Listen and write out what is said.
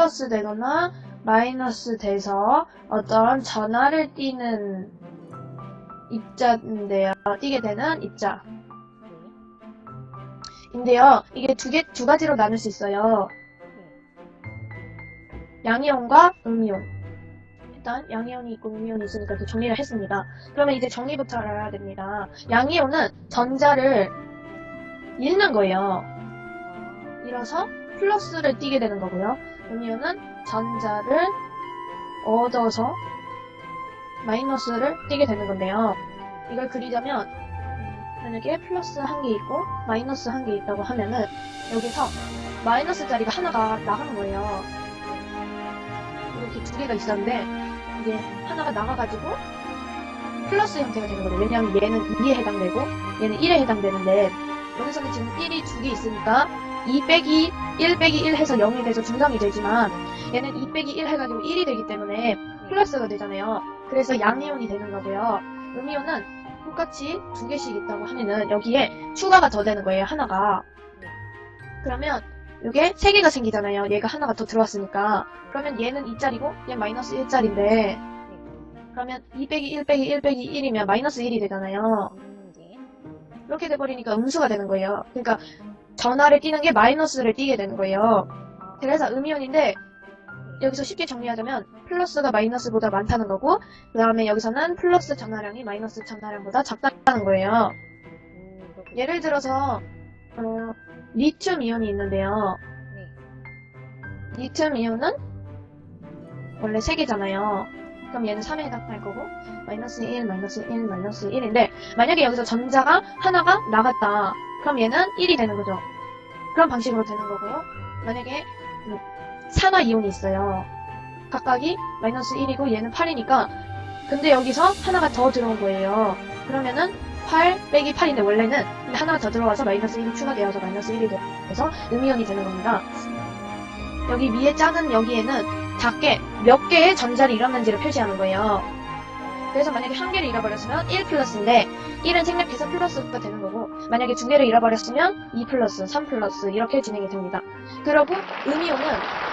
플러스 되거나 마이너스 돼서 어떤 전화를 띄는 입자인데요. 띄게 되는 입자. 인데요. 이게 두 개, 두 가지로 나눌 수 있어요. 양이온과 음이온. 일단 양이온이 있고 음이온이 있으니까 이렇게 정리를 했습니다. 그러면 이제 정리부터 알아야 됩니다. 양이온은 전자를 잃는 거예요. 잃어서 플러스를 띄게 되는 거고요. 음이온은 전자를 얻어서 마이너스를 띄게 되는 건데요. 이걸 그리자면 음, 만약에 플러스 한 개 있고 마이너스 한 개 있다고 하면은 여기서 마이너스 자리가 하나가 나가는 거예요. 이렇게 두 개가 있었는데 이게 하나가 나가가지고 플러스 형태가 되는 거예요. 왜냐하면 얘는 2에 해당되고 얘는 1에 해당되는데 여기서는 지금 1이 두 개 있으니까 2 빼기 1 빼기 1 해서 0이 돼서 중성이 되지만 얘는 2 빼기 1 해가지고 1이 되기 때문에 플러스가 되잖아요. 그래서 양이온이 되는 거고요. 음이온은 똑같이 두 개씩 있다고 하면은 여기에 추가가 더 되는 거예요. 하나가. 그러면 이게 세 개가 생기잖아요. 얘가 하나가 더 들어왔으니까. 그러면 얘는 2짜리고 얘 마이너스 1짜리인데 그러면 2 빼기 1 빼기 1 빼기 1이면 마이너스 1이 되잖아요. 음, 네. 이렇게 돼버리니까 음수가 되는 거예요. 그러니까 전화를 띄는 게 마이너스를 띄게 되는 거예요. 그래서 음이온인데 여기서 쉽게 정리하자면 플러스가 마이너스보다 많다는 거고 그 다음에 여기서는 플러스 전화량이 마이너스 전화량보다 작다는 거예요. 예를 들어서 어, 리튬 이온이 있는데요. 네. 리튬 이온은 원래 3개잖아요. 그럼 얘는 3에 해당할 거고 마이너스 1, 마이너스 1, 마이너스 1인데 만약에 여기서 전자가 하나가 나갔다. 그럼 얘는 1이 되는 거죠. 그런 방식으로 되는 거고요. 만약에 음, 산화 이온이 있어요. 각각이 마이너스 1이고 얘는 8이니까 근데 여기서 하나가 더 들어온 거예요. 그러면은 8 빼기 8인데 원래는 하나가 더 들어와서 마이너스 1이 추가되어서 마이너스 1이 돼서 음이온이 되는 겁니다. 여기 위에 작은 여기에는 작게 몇 개의 전자를 잃었는지를 표시하는 거예요. 그래서 만약에 한 개를 잃어버렸으면 1 플러스인데 1은 생략해서 플러스가 되는 거고 만약에 두 개를 잃어버렸으면 2 플러스, 3 플러스 이렇게 진행이 됩니다. 그리고 음이온은